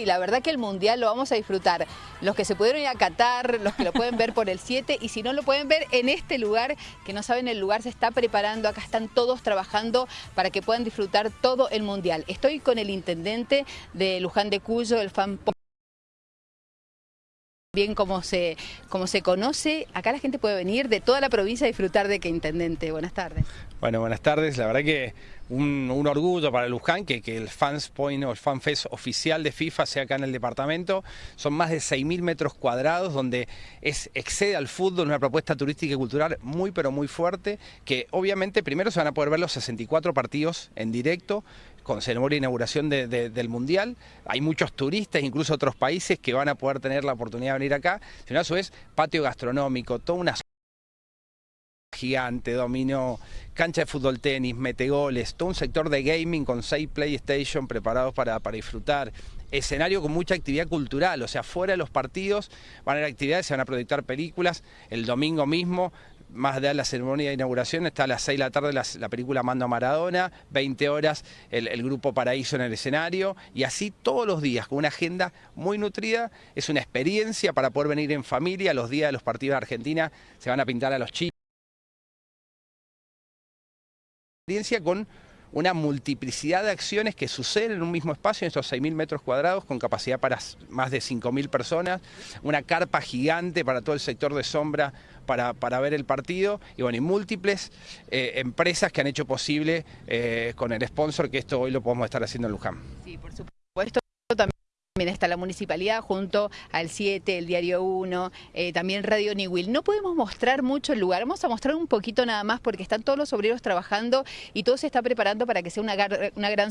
Y la verdad que el Mundial lo vamos a disfrutar. Los que se pudieron ir a Qatar, los que lo pueden ver por el 7 y si no lo pueden ver en este lugar, que no saben el lugar se está preparando, acá están todos trabajando para que puedan disfrutar todo el Mundial. Estoy con el intendente de Luján de Cuyo, el fan bien como se, como se conoce, acá la gente puede venir de toda la provincia a disfrutar de que intendente. Buenas tardes. Bueno, buenas tardes. La verdad que un, orgullo para Luján que, que el Fans Point o el FanFest oficial de FIFA sea acá en el departamento. Son más de 6.000 metros cuadrados donde excede al fútbol una propuesta turística y cultural muy pero muy fuerte que obviamente primero se van a poder ver los 64 partidos en directo con ceremonia de inauguración del Mundial. Hay muchos turistas, incluso otros países, que van a poder tener la oportunidad de venir acá. Sino a su vez, patio gastronómico, toda una gigante, dominó, cancha de fútbol tenis, metegoles, todo un sector de gaming con seis PlayStation preparados para, para disfrutar, escenario con mucha actividad cultural, o sea, fuera de los partidos van a haber actividades, se van a proyectar películas, el domingo mismo más de la ceremonia de inauguración, está a las 6 de la tarde la, película Mando a Maradona, 20 horas el, grupo Paraíso en el escenario y así todos los días con una agenda muy nutrida. Es una experiencia para poder venir en familia. Los días de los partidos de Argentina se van a pintar a los chicos. Experiencia con una multiplicidad de acciones que suceden en un mismo espacio, en estos 6.000 metros cuadrados, con capacidad para más de 5.000 personas, una carpa gigante para todo el sector de sombra para, para ver el partido, y bueno, y múltiples eh, empresas que han hecho posible eh, con el sponsor que esto hoy lo podemos estar haciendo en Luján. Sí, por supuesto, también también está la municipalidad junto al 7, el Diario 1, eh, también Radio Niwil. No podemos mostrar mucho el lugar, vamos a mostrar un poquito nada más porque están todos los obreros trabajando y todo se está preparando para que sea una, una gran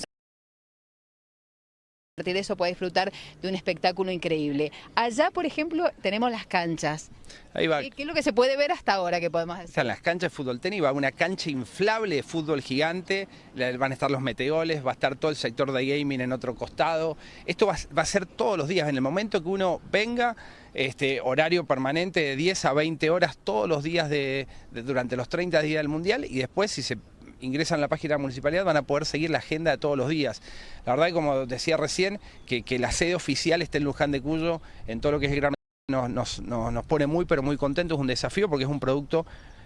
a partir de eso puede disfrutar de un espectáculo increíble. Allá, por ejemplo, tenemos las canchas. Ahí va. ¿Qué es lo que se puede ver hasta ahora que podemos? Están las canchas de fútbol tenis, va una cancha inflable de fútbol gigante, van a estar los meteoles, va a estar todo el sector de gaming en otro costado. Esto va, a ser todos los días, en el momento que uno venga, este, horario permanente de 10 a 20 horas todos los días de, durante los 30 días del Mundial y después si se ingresan a la página de la municipalidad van a poder seguir la agenda de todos los días. La verdad, como decía recién, que, la sede oficial esté en Luján de Cuyo, en todo lo que es el Gran nos, nos, nos pone muy pero muy contentos, es un desafío porque es un producto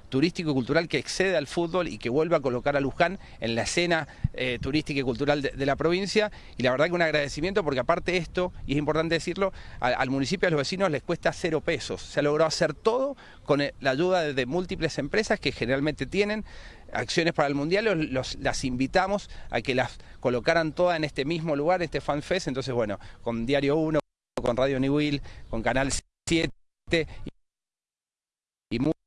turístico y cultural que excede al fútbol y que vuelve a colocar a Luján en la escena eh, turística y cultural de, la provincia. Y la verdad que un agradecimiento porque aparte esto, y es importante decirlo, al, municipio y a los vecinos les cuesta cero pesos. Se ha logrado hacer todo con la ayuda de, múltiples empresas que generalmente tienen acciones para el Mundial, las invitamos a que las colocaran todas en este mismo lugar, este FanFest, entonces bueno, con Diario 1, con Radio New Will, con Canal 7 y múltiples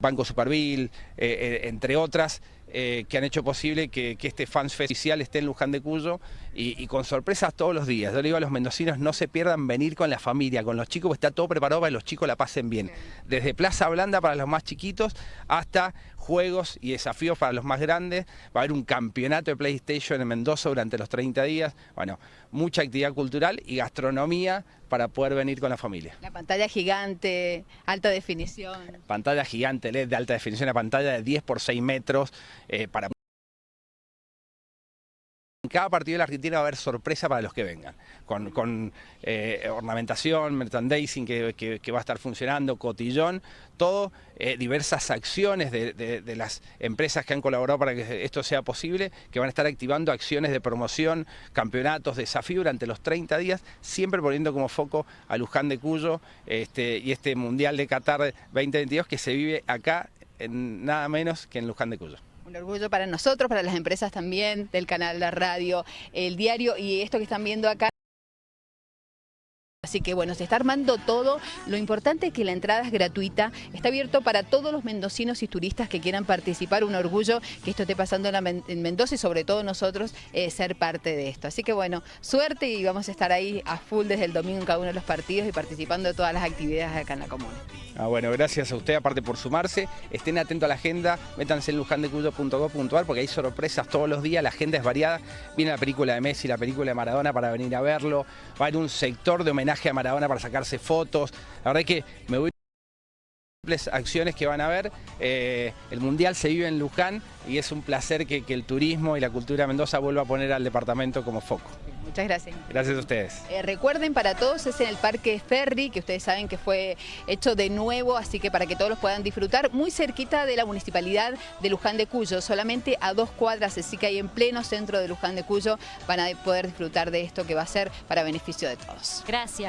Banco Superville, eh, eh, entre otras, eh, que han hecho posible que, este Fans Fest oficial esté en Luján de Cuyo y, con sorpresas todos los días. Yo le digo a los mendocinos, no se pierdan venir con la familia, con los chicos, porque está todo preparado para que los chicos la pasen bien. Desde Plaza Blanda para los más chiquitos hasta juegos y desafíos para los más grandes. Va a haber un campeonato de PlayStation en Mendoza durante los 30 días. Bueno, mucha actividad cultural y gastronomía para poder venir con la familia. La pantalla gigante, alta definición. Pantalla gigante LED de alta definición, la pantalla de 10 por 6 metros eh, para en cada partido de la Argentina va a haber sorpresa para los que vengan, con, eh, ornamentación, merchandising que, va a estar funcionando, cotillón, todo, eh, diversas acciones de, las empresas que han colaborado para que esto sea posible, que van a estar activando acciones de promoción, campeonatos, desafío durante los 30 días, siempre poniendo como foco a Luján de Cuyo este, y este Mundial de Qatar 2022 que se vive acá en nada menos que en Luján de Cuyo. Un orgullo para nosotros, para las empresas también, del canal, la radio, el diario y esto que están viendo acá. Así que bueno, se está armando todo. Lo importante es que la entrada es gratuita. Está abierto para todos los mendocinos y turistas que quieran participar. Un orgullo que esto esté pasando en Mendoza y sobre todo nosotros eh, ser parte de esto. Así que bueno, suerte y vamos a estar ahí a full desde el domingo en cada uno de los partidos y participando de todas las actividades acá en la comuna. Ah, bueno, gracias a usted aparte por sumarse. Estén atentos a la agenda, métanse en lujandecuyo.gov.ar porque hay sorpresas todos los días, la agenda es variada. Viene la película de Messi, la película de Maradona para venir a verlo. Va a un sector de homenaje a Maradona para sacarse fotos. La verdad es que me voy acciones que van a ver. Eh, el Mundial se vive en Luján y es un placer que, que el turismo y la cultura de Mendoza vuelva a poner al departamento como foco. Muchas gracias. Gracias a ustedes. Eh, recuerden, para todos es en el Parque Ferry, que ustedes saben que fue hecho de nuevo, así que para que todos los puedan disfrutar, muy cerquita de la Municipalidad de Luján de Cuyo, solamente a dos cuadras, así que ahí en pleno centro de Luján de Cuyo van a poder disfrutar de esto que va a ser para beneficio de todos. Gracias.